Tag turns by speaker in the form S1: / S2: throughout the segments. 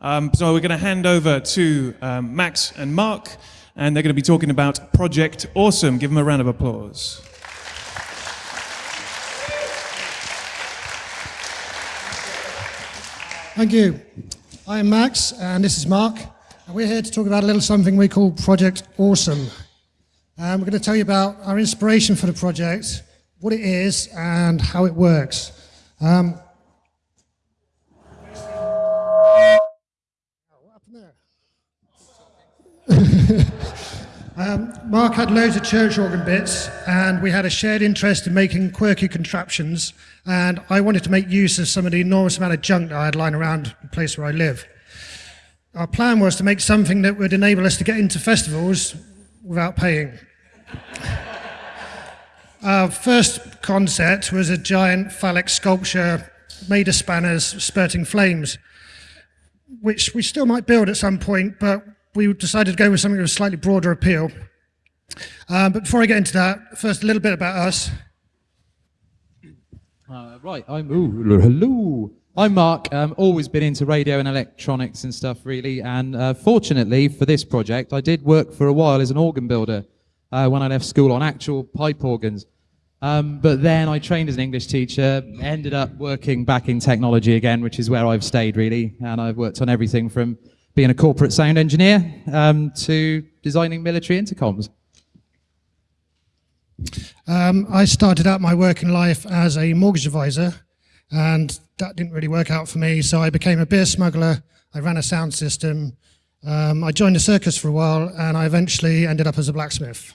S1: Um, so we're going to hand over to um, Max and Mark, and they're going to be talking about Project Awesome. Give them a round of applause.
S2: Thank you. I am Max, and this is Mark. And we're here to talk about a little something we call Project Awesome. Um, we're going to tell you about our inspiration for the project, what it is, and how it works. Um, um, Mark had loads of church organ bits, and we had a shared interest in making quirky contraptions, and I wanted to make use of some of the enormous amount of junk that I had lying around the place where I live. Our plan was to make something that would enable us to get into festivals without paying. Our first concept was a giant phallic sculpture made of spanners spurting flames, which we still might build at some point, but we decided to go with something with a slightly broader appeal. Um, but before I get into that, first a little bit about us.
S3: Uh, right, I'm ooh, hello. I'm Mark. Um, always been into radio and electronics and stuff, really. And uh, fortunately for this project, I did work for a while as an organ builder uh, when I left school on actual pipe organs. Um, but then I trained as an English teacher, ended up working back in technology again, which is where I've stayed really. And I've worked on everything from being a corporate sound engineer um, to designing military intercoms.
S2: Um, I started out my working life as a mortgage advisor, and that didn't really work out for me. So I became a beer smuggler. I ran a sound system. Um, I joined a circus for a while, and I eventually ended up as a blacksmith.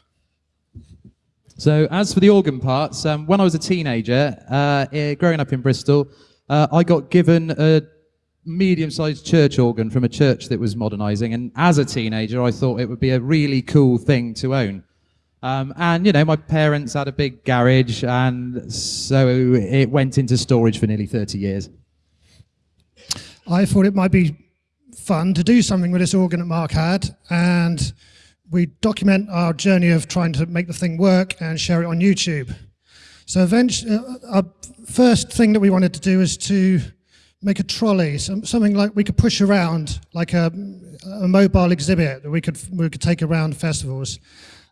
S3: So as for the organ parts, um, when I was a teenager, uh, eh, growing up in Bristol, uh, I got given a medium-sized church organ from a church that was modernising, and as a teenager, I thought it would be a really cool thing to own. Um, and you know, my parents had a big garage, and so it went into storage for nearly 30 years.
S2: I thought it might be fun to do something with this organ that Mark had, and we document our journey of trying to make the thing work and share it on YouTube. So eventually, uh, our first thing that we wanted to do is to make a trolley, some, something like we could push around, like a, a, mobile exhibit that we could we could take around festivals.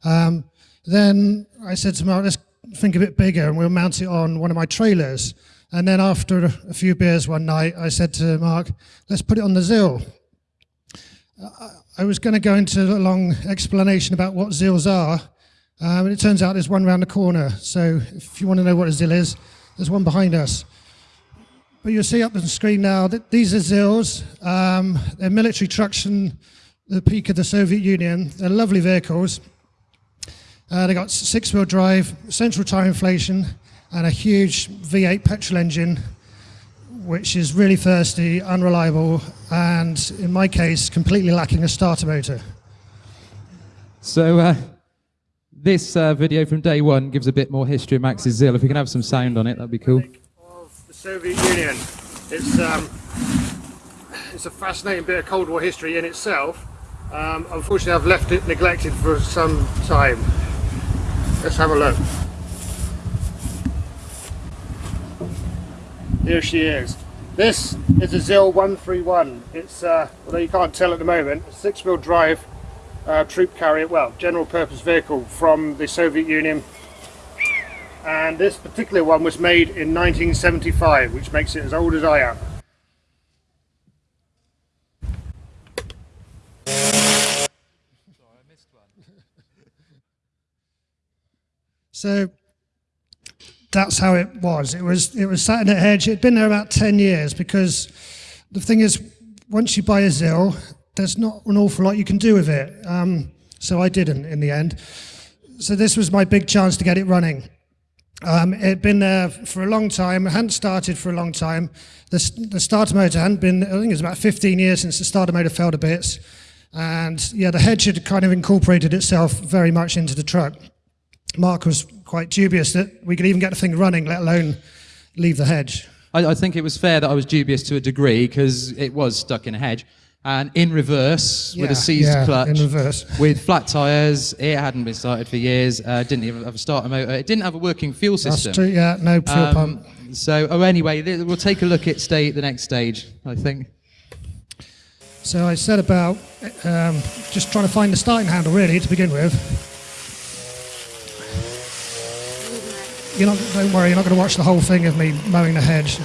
S2: Um, then I said to Mark, let's think a bit bigger, and we'll mount it on one of my trailers. And then after a few beers one night, I said to Mark, let's put it on the ZIL. I was going to go into a long explanation about what ZILs are, um, and it turns out there's one around the corner. So if you want to know what a ZIL is, there's one behind us. But you'll see up on the screen now that these are ZILs. Um, they're military trucks from the peak of the Soviet Union. They're lovely vehicles. Uh, they got six-wheel drive, central tire inflation, and a huge V8 petrol engine, which is really thirsty, unreliable, and in my case, completely lacking a starter motor.
S3: So uh, this uh, video from day one gives a bit more history of Max's ZIL. If we can have some sound on it, that'd be cool.
S2: Soviet Union. It's, um, it's a fascinating bit of Cold War history in itself. Um, unfortunately, I've left it neglected for some time. Let's have a look. Here she is. This is a ZIL 131. It's, uh, although you can't tell at the moment, a six-wheel drive uh, troop carrier, well, general purpose vehicle from the Soviet Union and this particular one was made in 1975 which makes it as old as I am. So that's how it was. It was it was sat in a hedge. It'd been there about 10 years because the thing is, once you buy a ZIL, there's not an awful lot you can do with it. Um, so I didn't in the end. So this was my big chance to get it running. Um, it had been there for a long time, hadn't started for a long time. The, the starter motor hadn't been, I think it was about 15 years since the starter motor fell to bits. And yeah, the hedge had kind of incorporated itself very much into the truck. Mark was quite dubious that we could even get the thing running, let alone leave the hedge.
S3: I, I think it was fair that I was dubious to a degree because it was stuck in a hedge and in reverse yeah, with a seized
S2: yeah,
S3: clutch,
S2: in reverse.
S3: with flat tyres. It hadn't been started for years. Uh, didn't even have a starter motor. It didn't have a working fuel system.
S2: That's true. Yeah, no fuel um, pump.
S3: So, oh, anyway, we'll take a look at stay the next stage. I think.
S2: So I set about um, just trying to find the starting handle really to begin with. You're not, don't worry, you're not going to watch the whole thing of me mowing the hedge.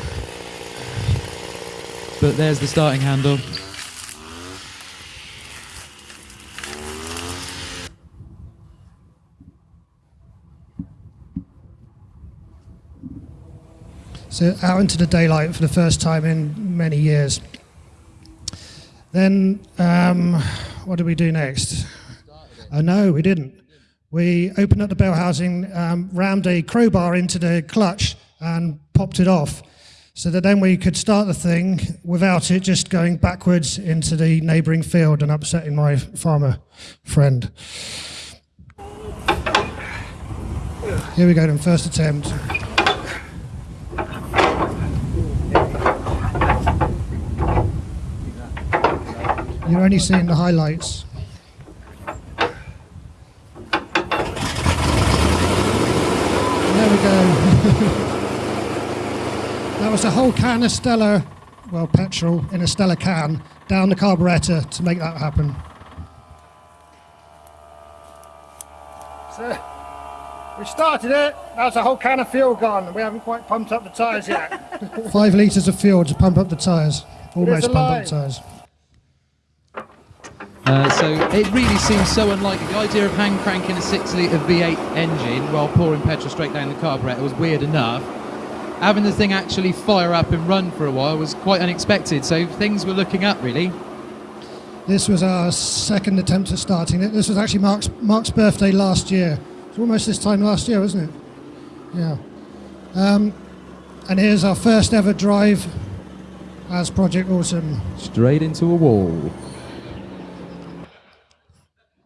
S3: But there's the starting handle.
S2: So out into the daylight for the first time in many years. Then, um, what did we do next? Oh, no, we didn't. We opened up the bell housing, um, rammed a crowbar into the clutch, and popped it off. So that then we could start the thing without it just going backwards into the neighbouring field and upsetting my farmer friend. Here we go, then, first attempt. You're only seeing the highlights. There we go. that was a whole can of Stella, well, petrol in a Stella can, down the carburettor to make that happen. So, we started it. That's a whole can of fuel gone. We haven't quite pumped up the tyres yet. Five litres of fuel to pump up the tyres. Almost
S4: a
S2: pump up the tyres.
S3: Uh, so it really seems so unlikely. The idea of hand cranking a six litre V8 engine while pouring petrol straight down the carburettor was weird enough. Having the thing actually fire up and run for a while was quite unexpected. So things were looking up really.
S2: This was our second attempt at starting it. This was actually Mark's, Mark's birthday last year. It's almost this time last year, wasn't it? Yeah. Um, and here's our first ever drive as Project Awesome.
S3: Straight into a wall.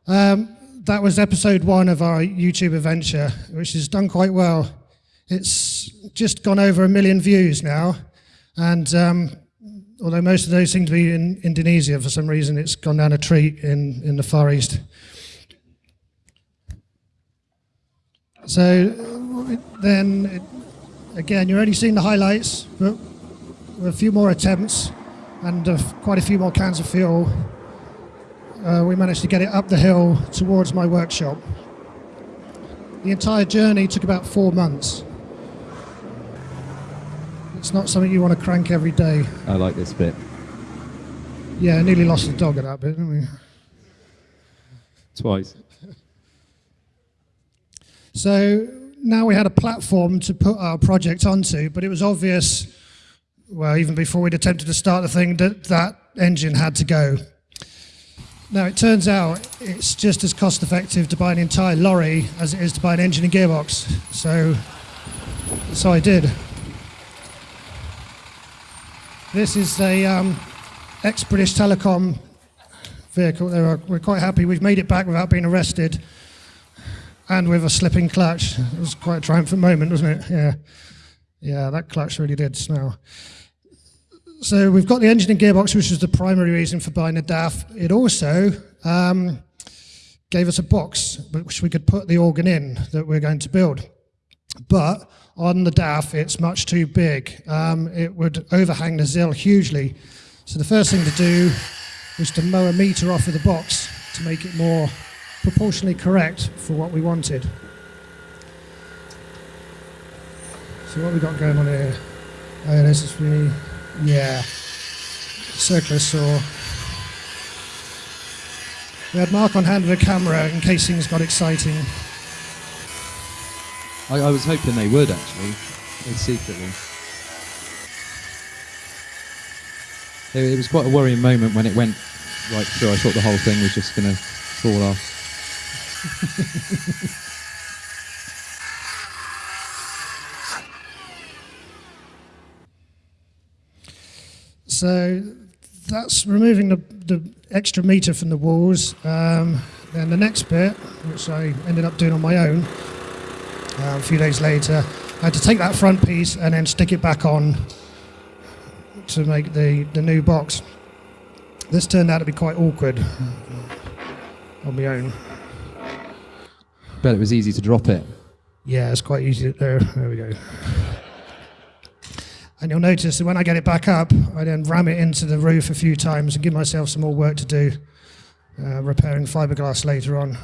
S2: Um, that was episode one of our YouTube adventure, which has done quite well. It's just gone over a million views now, and um, although most of those seem to be in Indonesia for some reason, it's gone down a treat in, in the Far East. So then, it, again, you're only seeing the highlights, but a few more attempts and uh, quite a few more cans of fuel, uh, we managed to get it up the hill towards my workshop. The entire journey took about four months. It's not something you want to crank every day.
S3: I like this bit.
S2: Yeah, I nearly lost the dog at that bit, didn't we?
S3: Twice.
S2: So now we had a platform to put our project onto, but it was obvious, well, even before we'd attempted to start the thing, that that engine had to go. Now it turns out it's just as cost effective to buy an entire lorry as it is to buy an engine and gearbox. So, so I did. This is a um, ex-British Telecom vehicle. Were, we're quite happy we've made it back without being arrested and with a slipping clutch. It was quite a triumphant moment, wasn't it? Yeah. Yeah, that clutch really did smell. So we've got the engine and gearbox, which was the primary reason for buying the DAF. It also um, gave us a box which we could put the organ in that we're going to build. But on the DAF, it's much too big. Um, it would overhang the ZIL hugely. So the first thing to do was to mow a meter off of the box to make it more proportionally correct for what we wanted. So what we got going on here? Oh, this is really, yeah, circular saw. We had Mark on hand with a camera in case things got exciting.
S3: I, I was hoping they would actually, secretly. It, it was quite a worrying moment when it went right through. I thought the whole thing was just going to fall off.
S2: So that's removing the, the extra meter from the walls. Um, then the next bit, which I ended up doing on my own uh, a few days later, I had to take that front piece and then stick it back on to make the, the new box. This turned out to be quite awkward on my own.
S3: Bet it was easy to drop it.
S2: Yeah, it's quite easy. There, there we go. And you'll notice that when I get it back up, I then ram it into the roof a few times and give myself some more work to do, uh, repairing fiberglass later on.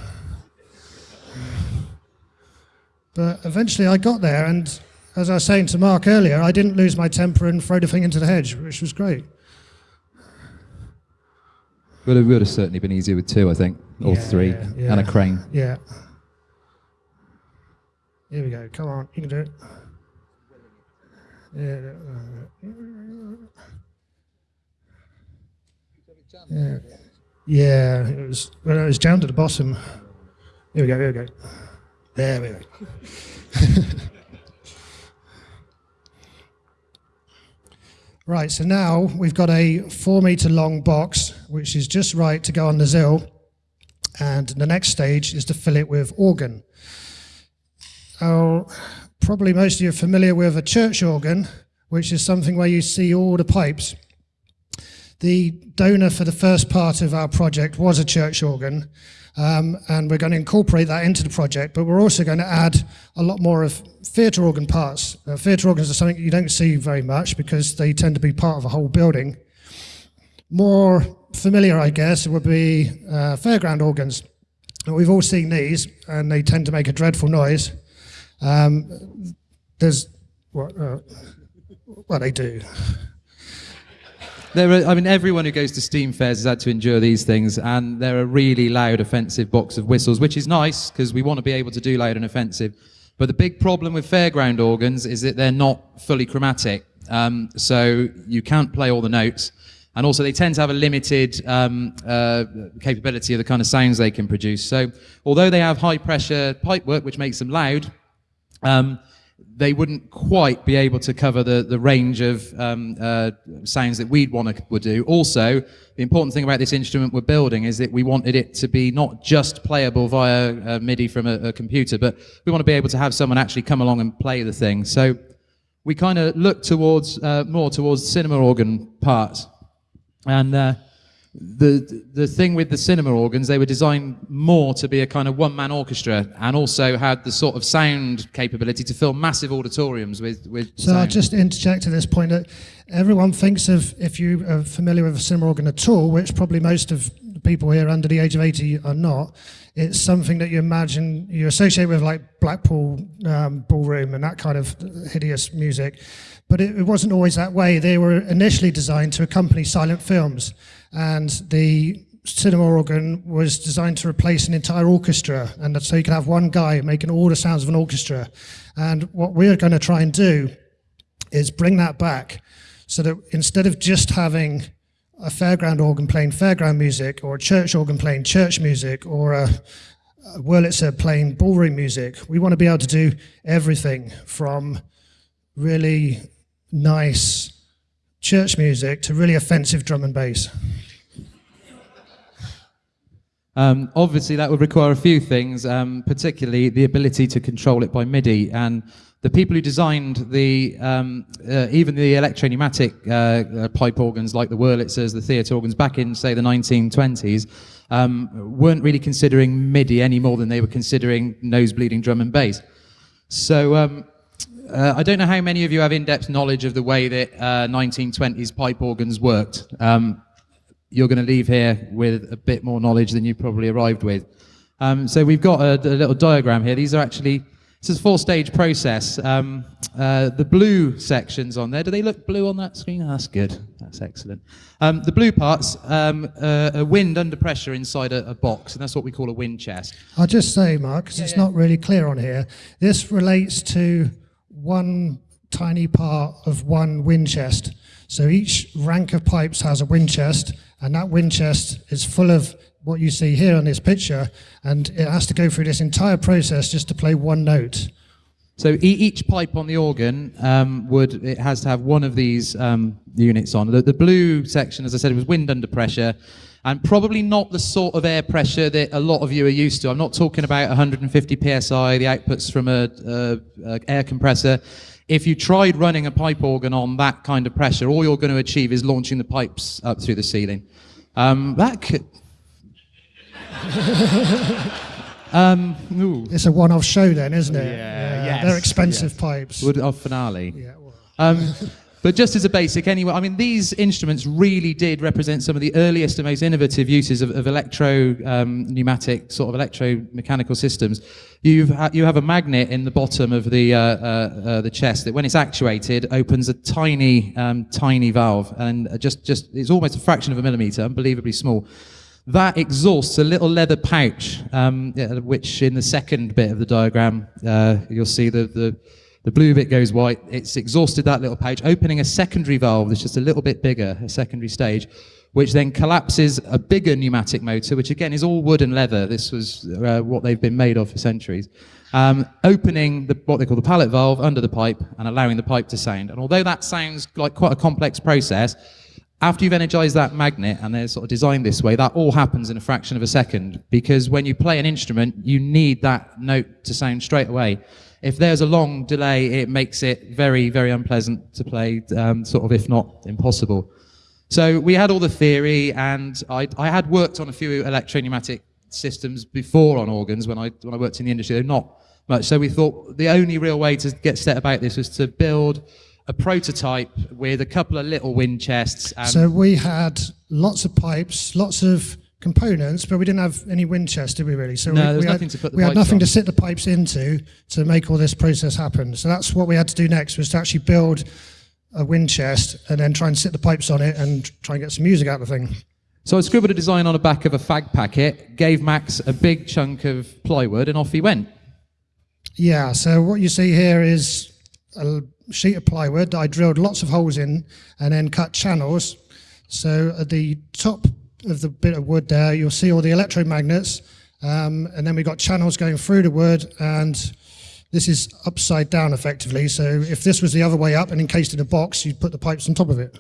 S2: But eventually I got there, and as I was saying to Mark earlier, I didn't lose my temper and throw the thing into the hedge, which was great.
S3: Would have, would have certainly been easier with two, I think, or
S2: Yeah,
S3: three,
S2: yeah.
S3: and a crane.
S2: Yeah. Here we go. Come on, you can do it. Yeah. Yeah. It was well, it was jammed at the bottom. Here we go. Here we go. There we go. right. So now we've got a four meter long box, which is just right to go on the ZIL and the next stage is to fill it with organ. Now, probably most of you are familiar with a church organ, which is something where you see all the pipes. The donor for the first part of our project was a church organ, um, and we're going to incorporate that into the project, but we're also going to add a lot more of theatre organ parts. Uh, theatre organs are something you don't see very much because they tend to be part of a whole building more familiar, I guess, would be uh, fairground organs. We've all seen these, and they tend to make a dreadful noise. Um, there's what? Uh, well, they do.
S3: There are, I mean, everyone who goes to Steam fairs has had to endure these things, and they're a really loud, offensive box of whistles, which is nice because we want to be able to do loud and offensive. But the big problem with fairground organs is that they're not fully chromatic, um, so you can't play all the notes, and also they tend to have a limited um, uh, capability of the kind of sounds they can produce. So, although they have high pressure pipework, which makes them loud, um, they wouldn't quite be able to cover the, the range of um, uh, sounds that we'd want to would do. Also, the important thing about this instrument we're building is that we wanted it to be not just playable via uh, MIDI from a, a computer, but we want to be able to have someone actually come along and play the thing. So we kind of look towards uh, more towards cinema organ part. And uh, the the thing with the cinema organs, they were designed more to be a kind of one man orchestra, and also had the sort of sound capability to fill massive auditoriums with with.
S2: So I'll just interject at this point that everyone thinks of, if you are familiar with a cinema organ at all, which probably most of the people here under the age of 80 are not, it's something that you imagine, you associate with like Blackpool um, Ballroom and that kind of hideous music. But it, it wasn't always that way. They were initially designed to accompany silent films. And the cinema organ was designed to replace an entire orchestra, and so you could have one guy making all the sounds of an orchestra. And what we're going to try and do is bring that back, so that instead of just having a fairground organ playing fairground music, or a church organ playing church music, or a, a Wurlitzer playing ballroom music, we want to be able to do everything from really nice church music to really offensive drum and bass.
S3: Um, obviously, that would require a few things, um, particularly the ability to control it by MIDI. And the people who designed the um, uh, even the electro-pneumatic uh, uh, pipe organs, like the Wurlitzers, the theatre organs, back in say the 1920s, um, weren't really considering MIDI any more than they were considering nose-bleeding drum and bass. So. Uh, I don't know how many of you have in-depth knowledge of the way that uh, 1920s pipe organs worked. Um, you're going to leave here with a bit more knowledge than you probably arrived with. Um, so we've got a, a little diagram here. These are actually this is a four-stage process. Um, uh, the blue sections on there. Do they look blue on that screen? That's good. That's excellent. Um, the blue parts um, uh, are wind under pressure inside a, a box, and that's what we call a wind chest.
S2: I'll just say, Mark, because it's not really clear on here, this relates to one tiny part of one wind chest. So each rank of pipes has a wind chest, and that wind chest is full of what you see here on this picture, and it has to go through this entire process just to play one note.
S3: So each pipe on the organ um, would it has to have one of these um, units on. The, the blue section, as I said, was wind under pressure, and probably not the sort of air pressure that a lot of you are used to. I'm not talking about 150 psi, the outputs from a, a, a air compressor. If you tried running a pipe organ on that kind of pressure, all you're going to achieve is launching the pipes up through the ceiling. Um, that could. um.
S2: It's a one-off show then, isn't it?
S4: Yeah, yes,
S2: They're expensive pipes.
S3: Would our finale?
S2: Yeah, well,
S3: Um, But just as a basic, anyway, I mean, these instruments really did represent some of the earliest and most innovative uses of, of electro um, pneumatic sort of electromechanical systems. You've ha- you have a magnet in the bottom of the uh, uh, uh, the chest that, when it's actuated, opens a tiny um, tiny valve, and just just it's almost a fraction of a millimeter, unbelievably small. That exhausts a little leather pouch, um, which in the second bit of the diagram uh, you'll see the the the blue bit goes white. It's exhausted that little pouch, opening a secondary valve that's just a little bit bigger, a secondary stage, which then collapses a bigger pneumatic motor, which again is all wood and leather. This was uh, what they've been made of for centuries. Um, opening the, what they call the pallet valve under the pipe and allowing the pipe to sound. And although that sounds like quite a complex process, after you've energized that magnet and they're sort of designed this way, that all happens in a fraction of a second. Because when you play an instrument, you need that note to sound straight away if there's a long delay, it makes it very, very unpleasant to play, um, sort of, if not impossible. So we had all the theory, and I, I had worked on a few electro-pneumatic systems before on organs when I, when I worked in the industry, not much. So we thought the only real way to get set about this was to build a prototype with a couple of little wind chests.
S2: so we had lots of pipes, lots of components, but we didn't have any wind chest, did we really?
S3: So no, we, we nothing
S2: had,
S3: to put the
S2: We
S3: had
S2: nothing
S3: on.
S2: to sit the pipes into to make all this process happen. So that's what we had to do next, was to actually build a wind chest and then try and sit the pipes on it and try and get some music out of the thing.
S3: So I scribbled a design on the back of a fag packet, gave Max a big chunk of plywood, and off he went.
S2: Yeah, so what you see here is a sheet of plywood that I drilled lots of holes in and then cut channels. So at the top of the bit of wood there, you'll see all the electromagnets, um, and then we've got channels going through the wood, and this is upside down effectively. So if this was the other way up and encased in a box, you'd put the pipes on top of it.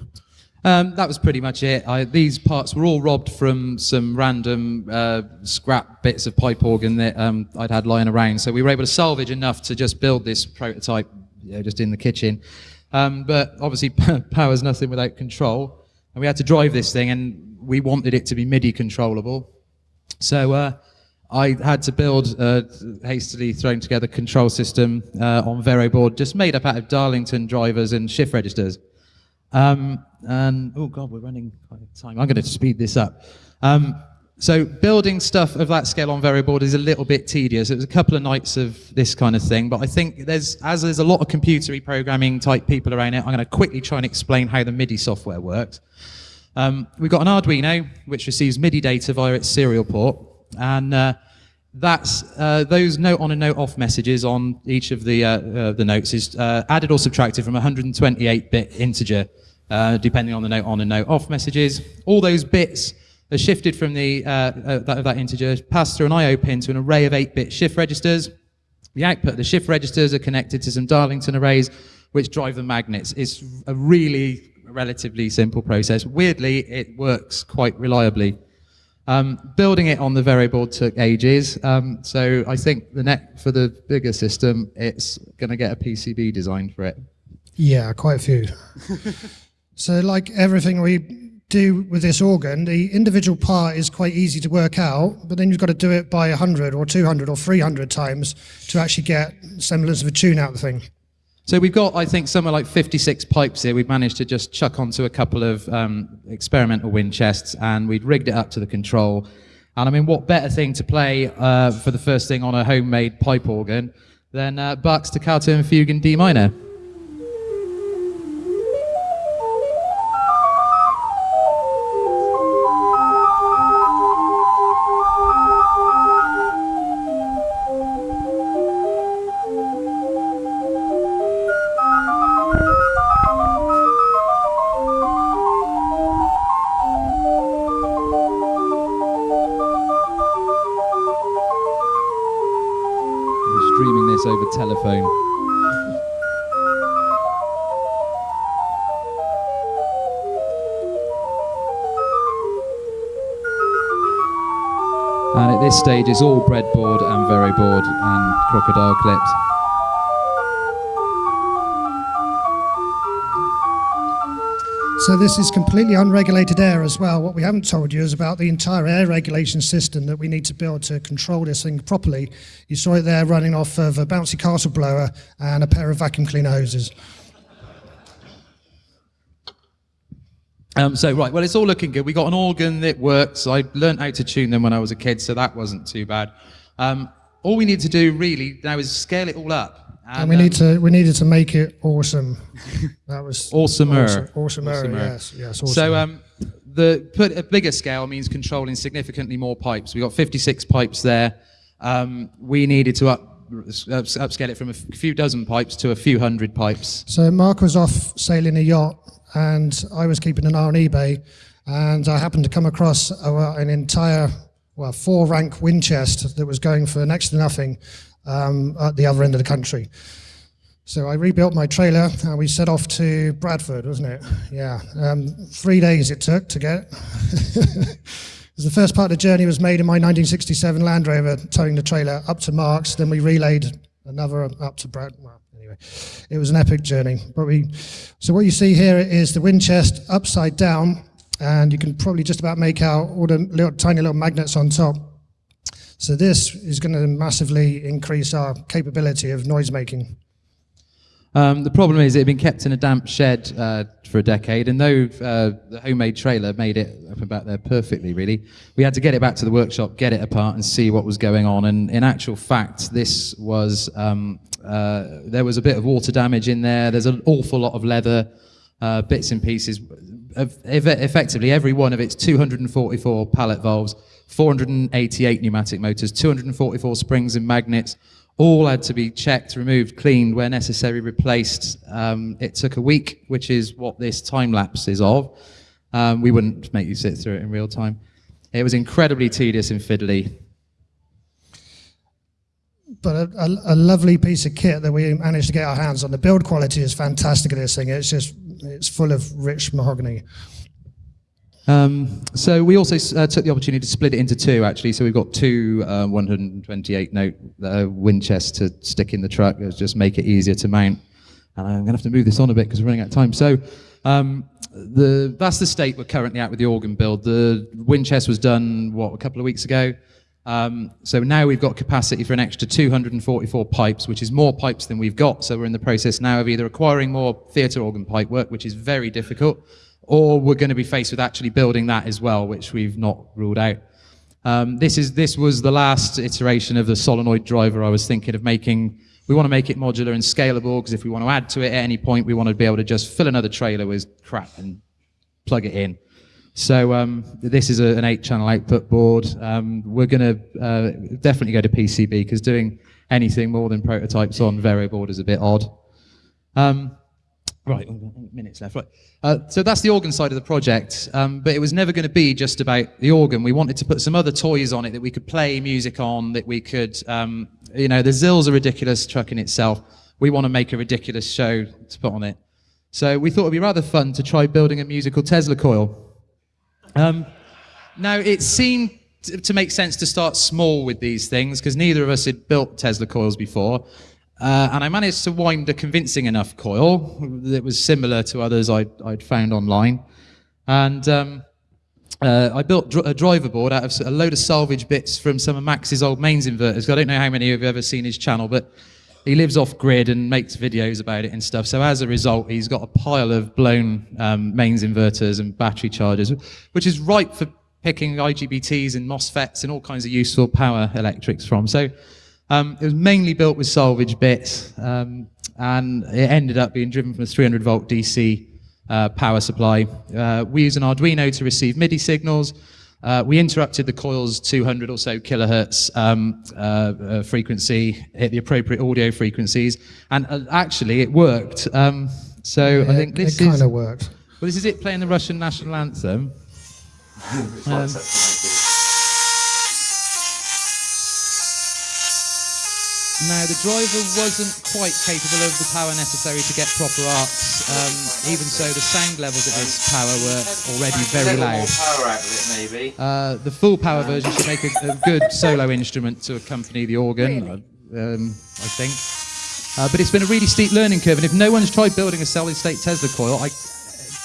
S3: Um, that was pretty much it. I, these parts were all robbed from some random uh, scrap bits of pipe organ that um, I'd had lying around. So we were able to salvage enough to just build this prototype you know, just in the kitchen. Um, but obviously, power's nothing without control. And we had to drive this thing, and we wanted it to be MIDI controllable. So uh, I had to build a hastily thrown together control system uh, on Vero board, just made up out of Darlington drivers and shift registers. Um, and oh god, we're running out of time. I'm going to speed this up. Um, so building stuff of that scale on Vero board is a little bit tedious. It was a couple of nights of this kind of thing, but I think there's as there's a lot of computery programming type people around it, I'm going to quickly try and explain how the MIDI software works. Um, we've got an Arduino which receives MIDI data via its serial port, and uh, that's uh, those note on and note off messages on each of the uh, uh the notes is uh, added or subtracted from a 128-bit integer, uh, depending on the note on and note off messages. All those bits are shifted from the that, that integer, passed through an I/O pin to an array of 8-bit shift registers. The output of the shift registers are connected to some Darlington arrays, which drive the magnets. It's a really relatively simple process. Weirdly, it works quite reliably. Um, building it on the board took ages, um, so I think the net for the bigger system, it's going to get a PCB designed for it.
S2: Yeah, quite a few. so, like everything we do with this organ, the individual part is quite easy to work out, but then you've got to do it by 100 or 200 or 300 times to actually get semblance of a tune out of the thing.
S3: So we've got, I think, somewhere like 56 pipes here. We've managed to just chuck onto a couple of um, experimental wind chests, and we'd rigged it up to the control. And I mean, what better thing to play uh, for the first thing on a homemade pipe organ than uh, Bach's Toccata and Fugue in D minor? Stage, is all breadboard and Vero board and crocodile clips.
S2: So this is completely unregulated air as well. What we haven't told you is about the entire air regulation system that we need to build to control this thing properly. You saw it there running off of a bouncy castle blower and a pair of vacuum cleaner hoses.
S3: Um, so right, well, it's all looking good. We got an organ that works. I learnt how to tune them when I was a kid, so that wasn't too bad. Um, all we need to do really now is scale it all up.
S2: And we need to we needed to make it awesome. That was
S3: Awesomer.
S2: Awesome, awesomer,
S3: Awesomer.
S2: yes, yes. Awesome.
S3: So um, the put a bigger scale means controlling significantly more pipes. We got 56 pipes there. Um, we needed to up upscale it from a few dozen pipes to a few hundred pipes.
S2: So Mark was off sailing a yacht, and I was keeping an eye on eBay, and I happened to come across a, an entire, well, four rank wind chest that was going for next to nothing um, at the other end of the country. So I rebuilt my trailer, and we set off to Bradford, wasn't it? Yeah, um, three days it took to get. The first part of the journey was made in my 1967 Land Rover, towing the trailer up to Marks. Then we relayed another up to Brad. Well, anyway, it was an epic journey. So what you see here is the wind chest upside down, and you can probably just about make out all the little, tiny little magnets on top. So this is going to massively increase our capability of noise making.
S3: Um, the problem is it had been kept in a damp shed uh, for a decade, and though uh, the homemade trailer made it up and back there perfectly, really, we had to get it back to the workshop, get it apart, and see what was going on. And in actual fact, this was um, uh, there was a bit of water damage in there. There's an awful lot of leather uh, bits and pieces. Eff- effectively, every one of its 244 pallet valves, 488 pneumatic motors, 244 springs and magnets all had to be checked, removed, cleaned, where necessary, replaced. Um, it took a week, which is what this time lapse is of. Um, we wouldn't make you sit through it in real time. It was incredibly tedious and fiddly.
S2: but a, a, a lovely piece of kit that we managed to get our hands on. The build quality is fantastic of this thing. It's just it's full of rich mahogany.
S3: Um, so we also uh, took the opportunity to split it into two, actually. So we've got two uh, 128 note uh, wind to stick in the truck. Just make it easier to mount. And I'm going to have to move this on a bit because we're running out of time. So um, the, that's the state we're currently at with the organ build. The wind chest was done, what, a couple of weeks ago. Um, so now we've got capacity for an extra 244 pipes, which is more pipes than we've got. So we're in the process now of either acquiring more theatre organ pipe work, which is very difficult, or we're going to be faced with actually building that as well, which we've not ruled out. Um, this is this was the last iteration of the solenoid driver I was thinking of making. We want to make it modular and scalable because if we want to add to it at any point, we want to be able to just fill another trailer with crap and plug it in. So um, this is a, an eight-channel output board. Um, we're going to uh, definitely go to PCB because doing anything more than prototypes on Vero board is a bit odd. Um, right, we've minutes left. Right. Uh, so that's the organ side of the project, um, but it was never going to be just about the organ. We wanted to put some other toys on it that we could play music on, that we could, um, you know, the ZIL's a ridiculous truck in itself. We want to make a ridiculous show to put on it. So we thought it'd be rather fun to try building a musical Tesla coil. Um, now, it seemed to make sense to start small with these things because neither of us had built Tesla coils before. Uh, and I managed to wind a convincing enough coil that was similar to others I'd, I'd found online. And um, uh, I built dr- a driver board out of a load of salvage bits from some of Max's old mains inverters. I don't know how many of you have ever seen his channel, but he lives off grid and makes videos about it and stuff. So as a result, he's got a pile of blown um, mains inverters and battery chargers, which is ripe for picking IGBTs and MOSFETs and all kinds of useful power electrics from. So um, it was mainly built with salvage bits, um, and it ended up being driven from a 300 volt DC uh, power supply. Uh, we use an Arduino to receive MIDI signals. Uh, we interrupted the coil's 200 or so kilohertz um, uh, uh, frequency, hit the appropriate audio frequencies, and uh, actually it worked. Um, so I think this
S2: it kind
S3: is
S2: of worked.
S3: well, this is it playing the Russian national anthem. Now, the driver wasn't quite capable of the power necessary to get proper arcs. Um, even so, the sound levels at this power were already very loud.
S4: power out of it, maybe.
S3: Uh, the full power version should make a, a good solo instrument to accompany the organ, um, I think. Uh, but it's been a really steep learning curve, and if no one's tried building a solid-state Tesla coil, I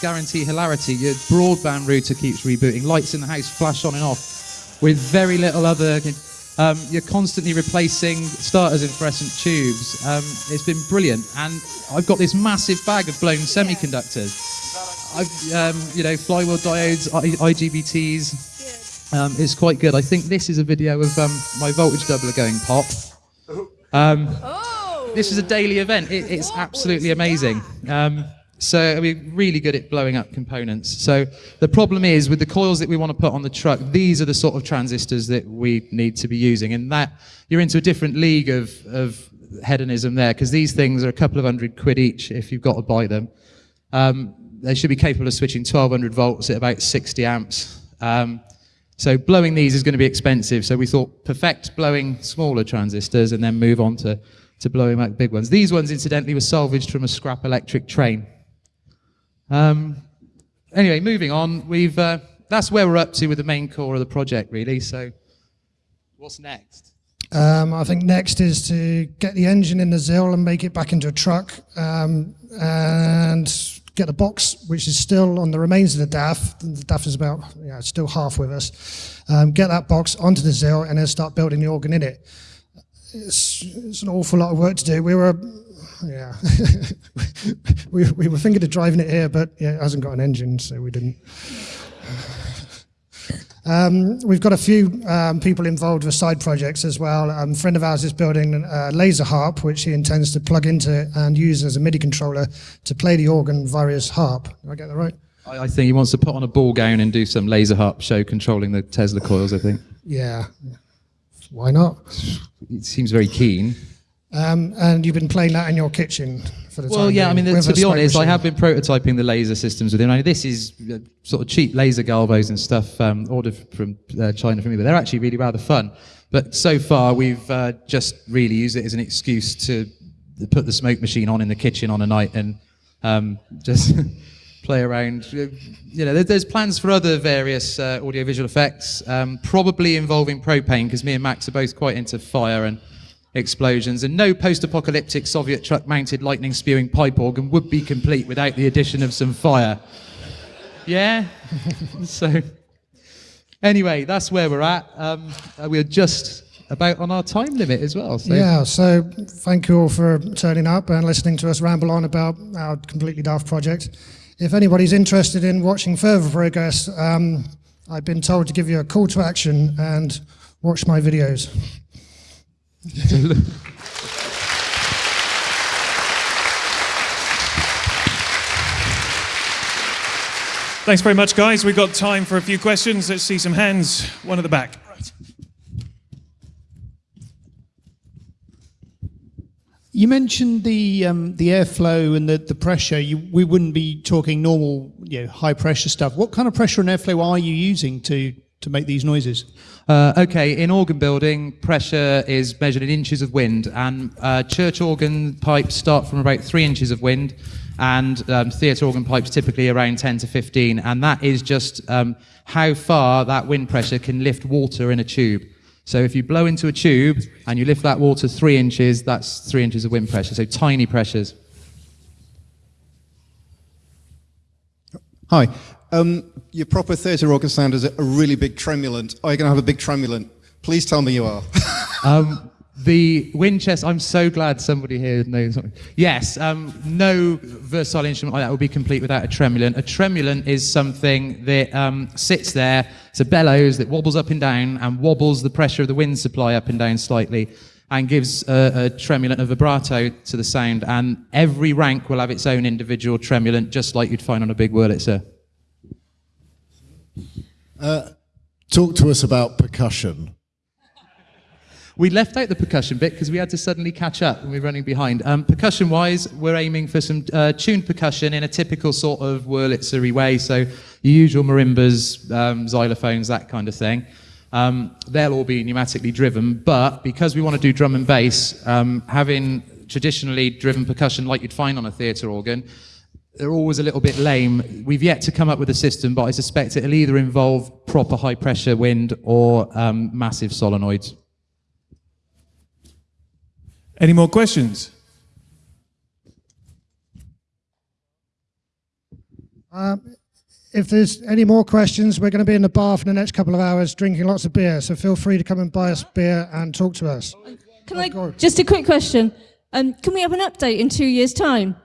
S3: guarantee hilarity. Your broadband router keeps rebooting, lights in the house flash on and off, with very little other. Um, you're constantly replacing starters in fluorescent tubes. Um, it's been brilliant, and I've got this massive bag of blown semiconductors. I've, um, you know, flywheel diodes, I- IGBTs. Um, it's quite good. I think this is a video of um, my voltage doubler going pop. Um, this is a daily event. It, it's absolutely amazing. So we're really good at blowing up components. So the problem is with the coils that we want to put on the truck, these are the sort of transistors that we need to be using. And that you're into a different league of, of hedonism there because these things are a couple of hundred quid each if you've got to buy them. Um, they should be capable of switching 1200 volts at about 60 amps. Um, so blowing these is going to be expensive. So we thought perfect blowing smaller transistors and then move on to, to blowing up big ones. These ones, incidentally, were salvaged from a scrap electric train. Um, anyway, moving on. We've uh, that's where we're up to with the main core of the project, really. So, what's next?
S2: Um, I think next is to get the engine in the ZIL and make it back into a truck um, and get the box, which is still on the remains of the DAF. The DAF is about, yeah, it's still half with us. Um, get that box onto the ZIL and then start building the organ in it. It's, it's an awful lot of work to do. We were yeah. we, we were thinking of driving it here, but yeah, it hasn't got an engine, so we didn't. Um, we've got a few um, people involved with side projects as well. Um, a friend of ours is building a laser harp, which he intends to plug into and use as a MIDI controller to play the organ via his harp. Did I get that right?
S3: I, I think he wants to put on a ball gown and do some laser harp show controlling the Tesla coils, I think.
S2: Yeah. Why not?
S3: It seems very keen.
S2: Um, and you've been playing that in your kitchen for the
S3: well,
S2: time Well,
S3: yeah, I mean,
S2: with
S3: to be honest, I have been prototyping the laser systems with him. I mean, this is uh, sort of cheap laser galvos and stuff um, ordered from uh, China for me, but they're actually really rather fun. But so far, we've uh, just really used it as an excuse to put the smoke machine on in the kitchen on a night and um, just play around. You know, there's plans for other various uh, audiovisual effects, um, probably involving propane, because me and Max are both quite into fire and explosions, and no post-apocalyptic Soviet truck-mounted lightning-spewing pipe organ would be complete without the addition of some fire. Yeah. so, anyway, that's where we're at. Um, uh, we're just about on our time limit as well. So.
S2: Yeah, so thank you all for turning up and listening to us ramble on about our completely daft project. If anybody's interested in watching further progress, um, I've been told to give you a call to action and watch my videos.
S1: Thanks very much, guys. We've got time for a few questions. Let's see some hands. One at the back. Right.
S4: You mentioned the um, the airflow and the, the pressure. You, we wouldn't be talking normal, you know, high pressure stuff. What kind of pressure and airflow are you using to to make these noises?
S3: Uh, okay, in organ building, pressure is measured in inches of wind, and uh, church organ pipes start from about three inches of wind, and um, theatre organ pipes typically around 10 to 15, and that is just um, how far that wind pressure can lift water in a tube. So if you blow into a tube and you lift that water three inches, that's three inches of wind pressure, so tiny pressures.
S5: Hi. Um, your proper theatre organ sound is a really big tremulant. Are you going to have a big tremulant? Please tell me you are.
S3: Um, the Winchester, I'm so glad somebody here knows. something. Yes, um, no versatile instrument like that would be complete without a tremulant. A tremulant is something that um, sits there, it's a bellows that wobbles up and down and wobbles the pressure of the wind supply up and down slightly and gives a, a tremulant, a vibrato to the sound. And every rank will have its own individual tremulant, just like you'd find on a big Wurlitzer.
S6: Talk to us about percussion.
S3: We left out the percussion bit because we had to suddenly catch up and we were running behind. Um, percussion wise, we're aiming for some uh, tuned percussion in a typical sort of Wurlitzery way. So, your usual marimbas, um, xylophones, that kind of thing. Um, they'll all be pneumatically driven, but because we want to do drum and bass, um, having traditionally driven percussion like you'd find on a theatre organ, they're always a little bit lame. We've yet to come up with a system, but I suspect it'll either involve proper high pressure wind or um, massive solenoids.
S1: Any more questions?
S2: If there's any more questions, we're going to be in the bar for the next couple of hours drinking lots of beer, so feel free to come and buy us beer and talk to us.
S7: Can I just a quick question? Um, can we have an update in two years' time?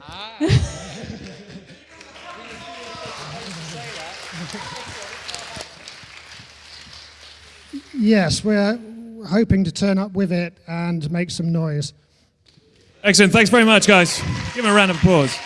S2: Yes, we're hoping to turn up with it and make some noise.
S1: Excellent. Thanks very much, guys. Give him a round of applause.